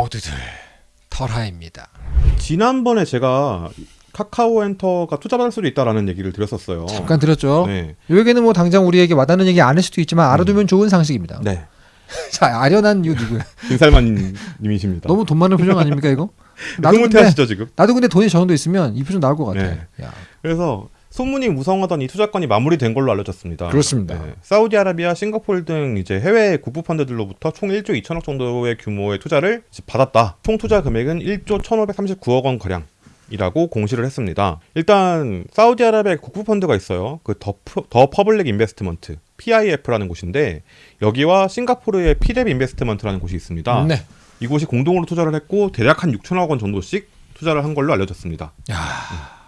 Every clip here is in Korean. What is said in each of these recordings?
모두들 털하입니다. 지난번에 제가 카카오 엔터가 투자받을 수도 있다라는 얘기를 드렸었어요. 잠깐 들었죠. 네. 이 얘기는 뭐 당장 우리에게 와닿는 얘기 아닐 수도 있지만 알아두면 좋은 상식입니다. 네. 자 아련한 이거 누구야? 김살만 님이십니다. 너무 돈 많은 표정 아닙니까 이거? 나도 근데 하시죠 지금. 나도 근데 돈이 저 정도 있으면 이 표정 나올 것 같아. 네. 야, 그래서 소문이 무성하던 이 투자건이 마무리된 걸로 알려졌습니다. 그렇습니다. 네. 사우디아라비아, 싱가포르 등 이제 해외 국부 펀드들로부터 총 1조 2천억 정도의 규모의 투자를 받았다. 총 투자 금액은 1조 1,539억 원 가량. 이라고 공시를 했습니다. 일단 사우디아라비아 국부 펀드가 있어요. 그더 The Public Investment PIF라는 곳인데 여기와 싱가포르의 피랩 Investment라는 곳이 있습니다. 네. 이곳이 공동으로 투자를 했고 대략 한 6천억 원 정도씩 투자를 한 걸로 알려졌습니다. 야,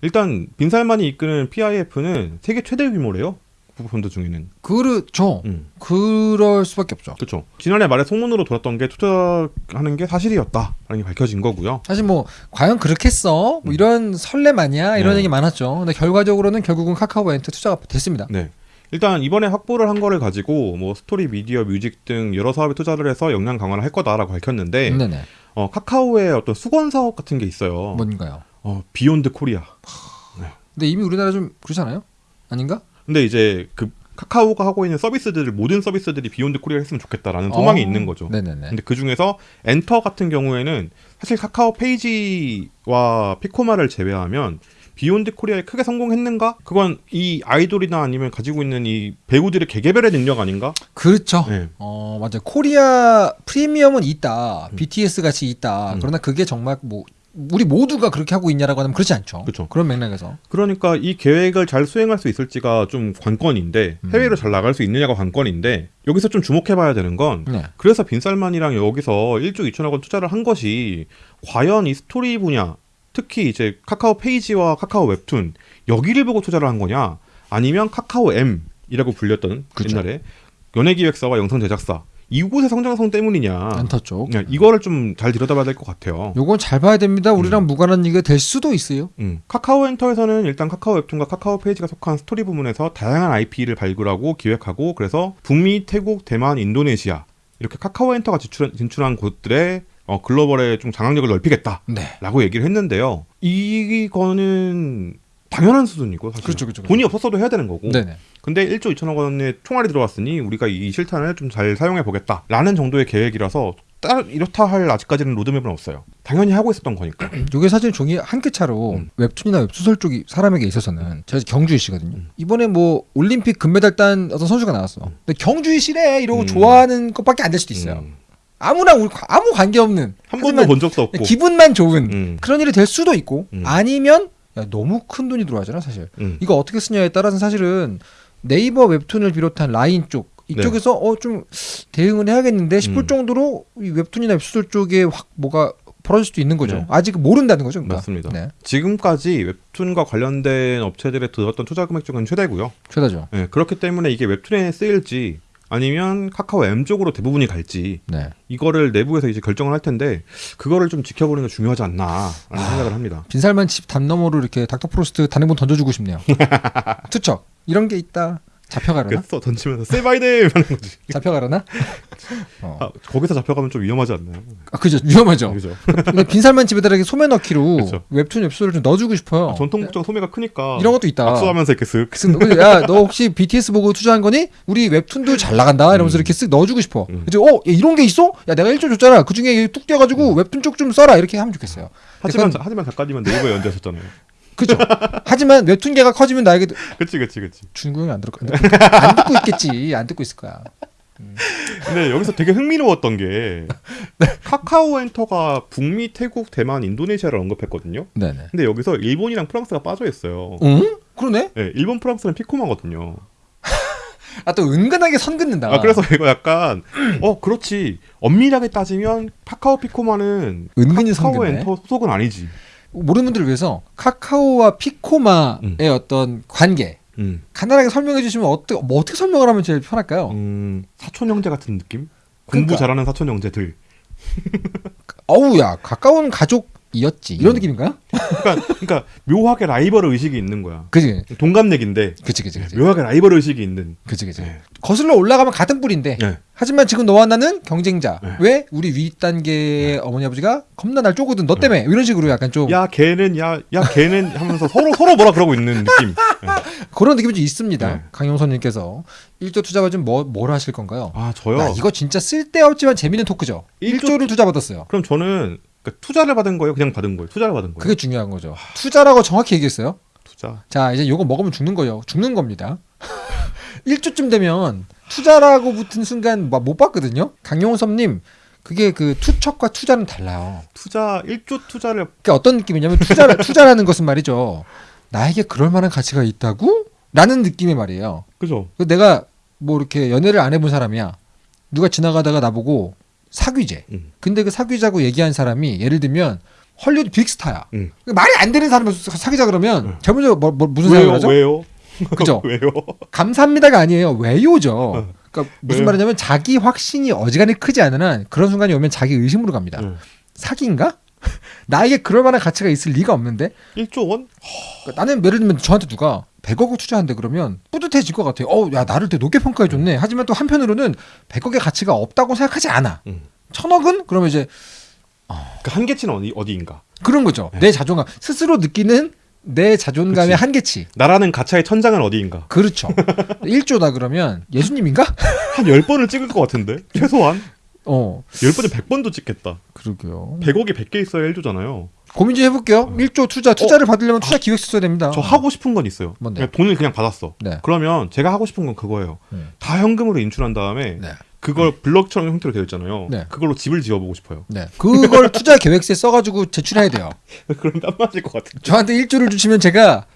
일단 빈살만이 이끄는 PIF는 세계 최대 규모래요. 국부펀드 중에는. 그렇죠. 음. 그럴 수밖에 없죠. 그렇죠. 지난해 말에 소문으로 돌았던 게 투자하는 게 사실이었다라는 게 밝혀진 거고요. 사실 뭐 과연 그렇겠어? 뭐 이런 설레발 아니야? 이런 네. 얘기 많았죠. 근데 결과적으로는 결국은 카카오엔트 투자가 됐습니다. 네. 일단 이번에 확보를 한 거를 가지고 뭐 스토리, 미디어, music 등 여러 사업에 투자를 해서 역량 강화를 할 거다라고 밝혔는데 네네. 어, 카카오의 어떤 숙원 사업 같은 게 있어요. 뭔가요? 어, Beyond Korea. 근데 이미 우리나라 좀 그렇잖아요? 아닌가? 근데 이제 그 카카오가 하고 있는 서비스들을 모든 서비스들이 Beyond Korea 했으면 좋겠다라는 소망이 어, 있는 거죠. 네네네. 근데 그 중에서 엔터 같은 경우에는 사실 카카오 페이지와 피코마를 제외하면 Beyond Korea에 크게 성공했는가? 그건 이 아이돌이나 아니면 가지고 있는 이 배우들의 개개별의 능력 아닌가? 그렇죠. 네. 어 맞아. 요 코리아 프리미엄은 있다. BTS 같이 있다. 음. 그러나 그게 정말 뭐 우리 모두가 그렇게 하고 있냐라고 하면 그렇지 않죠. 그쵸. 런 맥락에서. 그러니까 이 계획을 잘 수행할 수 있을지가 좀 관건인데 음. 해외로 잘 나갈 수 있느냐가 관건인데 여기서 좀 주목해봐야 되는 건 네. 그래서 빈살만이랑 여기서 1조 2천억 원 투자를 한 것이 과연 이 스토리 분야 특히 이제 카카오 페이지와 카카오 웹툰 여기를 보고 투자를 한 거냐 아니면 카카오 M이라고 불렸던 그쵸. 옛날에 연예기획사와 영상 제작사 이곳의 성장성 때문이냐. 그냥 이거를 좀 잘 들여다봐야 될 것 같아요. 요건 잘 봐야 됩니다. 우리랑 무관한 얘기가 될 수도 있어요. 음. 카카오 엔터에서는 일단 카카오 웹툰과 카카오 페이지가 속한 스토리 부문에서 다양한 IP를 발굴하고 기획하고 그래서 북미, 태국, 대만, 인도네시아 이렇게 카카오 엔터가 진출한, 진출한 곳들의 어, 글로벌의 좀 장악력을 넓히겠다라고 네. 얘기를 했는데요. 이거는 당연한 수준이고 사실 그렇죠, 그렇죠, 그렇죠. 돈이 없었어도 해야 되는 거고. 네네. 근데 1조 2천억 원의 총알이 들어왔으니 우리가 이 실탄을 좀 잘 사용해 보겠다라는 정도의 계획이라서 따, 이렇다 할 아직까지는 로드맵은 없어요. 당연히 하고 있었던 거니까. 요게 사실 종이 한 끗 차로 음. 웹툰이나 웹소설 쪽이 사람에게 있어서는 제가 경주이 씨거든요. 음. 이번에 뭐 올림픽 금메달 딴 어떤 선수가 나왔어. 근데 경주이 씨래 이러고 음. 좋아하는 것밖에 안 될 수도 있어요. 음. 아무나 우리 아무 관계 없는 한 번도 본 적도 없고. 기분만 좋은 음. 그런 일이 될 수도 있고 음. 아니면 야, 너무 큰 돈이 들어가잖아 사실. 음. 이거 어떻게 쓰냐에 따라서 사실은 네이버 웹툰을 비롯한 라인 쪽 네. 이쪽에서 어좀 대응을 해야겠는데 싶을 음. 정도로 이 웹툰이나 웹소설 쪽에 확 뭐가 벌어질 수도 있는 거죠. 네. 아직 모른다는 거죠. 그러니까. 맞습니다. 네, 지금까지 웹툰과 관련된 업체들에 들었던 투자 금액 중은 최대고요. 최다죠. 예, 그렇기 때문에 이게 웹툰에 쓰일지 아니면 카카오 M 쪽으로 대부분이 갈지 네. 이거를 내부에서 이제 결정을 할 텐데 그거를 좀 지켜보는 게 중요하지 않나라는 생각을 합니다. 빈살만 집 담 너머로 이렇게 닥터 프로스트 단행본 던져주고 싶네요. 투척 이런 게 있다. 잡혀가려나? 그래서 던지면서 세바이데임 하는 거지. 잡혀가려나? 어. 아, 거기서 잡혀가면 좀 위험하지 않나요? 아, 그죠. 위험하죠. 그죠? 근데 빈살만 집에다 이렇게 소매 넣기로 그쵸. 웹툰 웹소를 좀 넣어주고 싶어요. 전통 목적 소매가 크니까 이런 것도 있다. 악수하면서 이렇게 쓱 쓱, 야, 너 혹시 BTS 보고 투자한 거니? 우리 웹툰도 잘 나간다. 이러면서 음. 이렇게 쓱 넣어주고 싶어. 음. 그래서 어, 야, 이런 게 있어? 야, 내가 1조 줬잖아. 그 중에 뚝 떼가지고 웹툰 쪽 좀 써라. 이렇게 하면 좋겠어요. 하지만 그건- 하지만 작가님은 네이버에 연재하셨잖아요. 그죠? 하지만 웹툰계가 커지면 나에게 그치 그치 그치. 준구 형이 안 들을 거야. 안 듣고 있겠지. 안 듣고 있을 거야. 근데 여기서 되게 흥미로웠던 게 네. 카카오 엔터가 북미, 태국, 대만, 인도네시아를 언급했거든요. 네네. 근데 여기서 일본이랑 프랑스가 빠져 있어요. 응? 그러네? 네, 일본, 프랑스는 피코마거든요. 아, 또 은근하게 선 긋는다. 아 그래서 이거 약간 어 그렇지 엄밀하게 따지면 카카오 피코마는 은근히 선 카카오. 엔터 소속은 아니지. 모르는 분들을 위해서 카카오와 피코마의 음. 어떤 관계 음, 간단하게 설명해 주시면 어떻게 뭐 어떻게 설명을 하면 제일 편할까요? 음 사촌 형제 같은 느낌? 공부 그러니까. 잘하는 사촌 형제들. 어우야 가까운 가족 이었지 이런 음. 느낌인가요? 그러니까, 그러니까 묘하게 라이벌 의식이 있는 거야. 그지, 동갑내기인데 그지, 그지, 그지, 묘하게 라이벌 의식이 있는. 그지, 그지. 네. 거슬러 올라가면 같은 뿌리인데. 네. 하지만 지금 너와 나는 경쟁자. 네. 왜 우리 위 단계의 어머니 아버지가 겁나 날 쪼거든. 너 때문에 이런 식으로 약간 좀 야 걔는 야 야 걔는 하면서 서로 서로 뭐라 그러고 있는 느낌. 네. 그런 느낌이 좀 있습니다. 네. 강용선님께서 1조 투자 받으면 뭐, 뭘 하실 건가요? 아 저요. 야, 이거 진짜 쓸데없지만 재밌는 토크죠. 일조 1조를 투자 받았어요. 그럼 저는 그러니까 투자를 받은 거예요. 그냥 받은 거예요. 투자를 받은 거예요. 그게 중요한 거죠. 투자라고 정확히 얘기했어요. 투자. 자, 이제 요거 먹으면 죽는 거예요. 죽는 겁니다. 1조쯤 되면 투자라고 붙은 순간 막 못 봤거든요. 강용섭님, 그게 그 투척과 투자는 달라요. 투자 1조 투자를 그게 어떤 느낌이냐면 투자 투자라는 것은 말이죠. 나에게 그럴 만한 가치가 있다고? 라는 느낌의 말이에요. 그죠? 그 내가 뭐 이렇게 연애를 안 해본 사람이야. 누가 지나가다가 나보고 사귀재. 음. 근데 그 사귀자고 얘기한 사람이 예를 들면 헐리우드 빅스타야. 음. 말이 안 되는 사람을 사- 사귀자 그러면 음. 먼저 뭐, 뭐 무슨? 생각을 하죠? 왜요? 그죠? 왜요? 감사합니다가 아니에요. 왜요죠. 어. 그러니까 무슨 왜요? 말이냐면 자기 확신이 어지간히 크지 않은 한 그런 순간이 오면 자기 의심으로 갑니다. 음. 사기인가? 나에게 그럴 만한 가치가 있을 리가 없는데 1조 원? 그러니까 나는 예를 들면 저한테 누가 100억을 투자한대 그러면 뿌듯해질 것 같아요. 어, 야 나를 되게 높게 평가해 줬네. 하지만 또 한편으로는 100억의 가치가 없다고 생각하지 않아. 음. 천억은 그러면 이제 그 한계치는 어디 어디인가? 그런 거죠. 네. 내 자존감 스스로 느끼는 내 자존감의 그치. 한계치. 나라는 가차의 천장은 어디인가? 그렇죠. 1조다 그러면 예수님인가? 한 10번을 찍을 것 같은데? 최소한 어, 10번에 100번도 찍겠다. 그러게요. 100억이 100개 있어야 1조잖아요. 고민 좀 해볼게요. 1조 투자 투자를 받으려면 투자 기획서 써야 됩니다. 어. 저 하고 싶은 건 있어요. 뭔데? 그냥 돈을 그냥 받았어. 네. 그러면 제가 하고 싶은 건 그거예요. 음. 다 현금으로 인출한 다음에 네. 그걸 블럭처럼 형태로 되어 있잖아요. 네. 그걸로 집을 지어보고 싶어요. 네. 그걸 투자 계획서에 써가지고 제출해야 돼요. 그럼 땀 맞을 것 같은데. 저한테 1조를 주시면 제가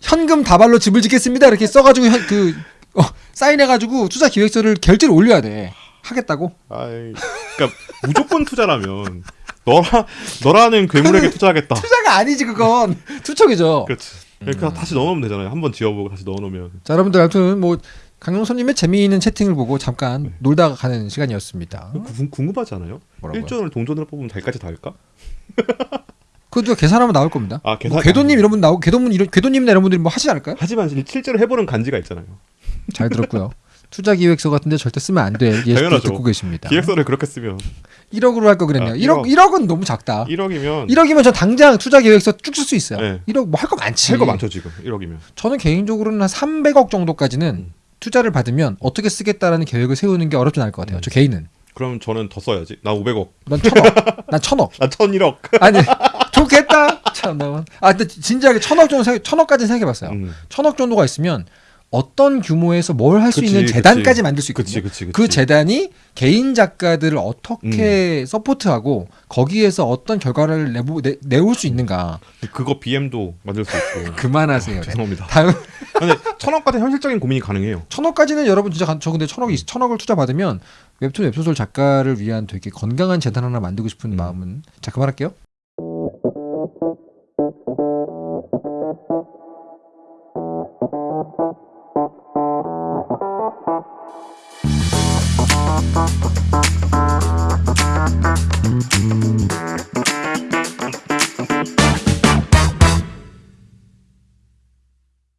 현금 다발로 집을 짓겠습니다. 이렇게 써가지고 현, 그 어, 사인해가지고 투자 기획서를 결제를 올려야 돼. 하겠다고? 아이, 그러니까 무조건 투자라면 너라 너라는 괴물에게 투자하겠다. 투자가 아니지 그건 투척이죠. 그렇지. 그러니까 다시 넣어놓으면 되잖아요. 한번 지어보고 다시 넣어놓으면. 자 여러분들 아무튼 뭐 강용선님의 재미있는 채팅을 보고 잠깐 놀다가 가는 시간이었습니다. 궁- 궁금하지 않아요? 뭐라고요? 1조원을 동전으로 뽑으면 달까지 닿을까? 그것도 계산하면 나올 겁니다. 아, 계산- 뭐 궤도님 이런 분 나오고 궤도문 이런 궤도님이나 이런 분들이 뭐 하시지 않을까요? 하지만 실제로 해보는 간지가 있잖아요. 잘 들었고요. 투자 기획서 같은데 절대 쓰면 안될 예시도. 듣고 계십니다. 기획서를 그렇게 쓰면 1억으로 할 거 그랬네요. 아, 1억 1억 은 너무 작다. 1억이면 1억이면 저 당장 투자 계획서 쭉 쓸 수 있어요. 네. 1억 뭐 할 거 많지. 할 거 많죠 지금 1억이면. 저는 개인적으로는 한 300억 정도까지는 음. 투자를 받으면 어떻게 쓰겠다라는 계획을 세우는 게 어렵진 않을 것 같아요. 음. 저 개인은. 그럼 저는 더 써야지. 나 500억. 난 천억. 난 천억. 나 1001억. 아니 좋겠다. 참 나. 아 근데 진지하게 천억 정도 생각, 천억까지 생각해봤어요. 음. 천억 정도가 있으면 어떤 규모에서 뭘 할 수 있는 재단까지 만들 수 있거든요. 그치, 그치, 그 재단이 개인 작가들을 어떻게 음. 서포트하고 거기에서 어떤 결과를 내보, 내, 내올 수 있는가. 그거 BM도 만들 수 있고. 그만하세요. 어, 죄송합니다. 다음. 근데 천억까지 현실적인 고민이 가능해요. 천억까지는 여러분 진짜 저 근데 천억이 음. 천억을 투자 받으면 웹툰 웹소설 작가를 위한 되게 건강한 재단 하나 만들고 싶은 음. 마음은 자 그만할게요.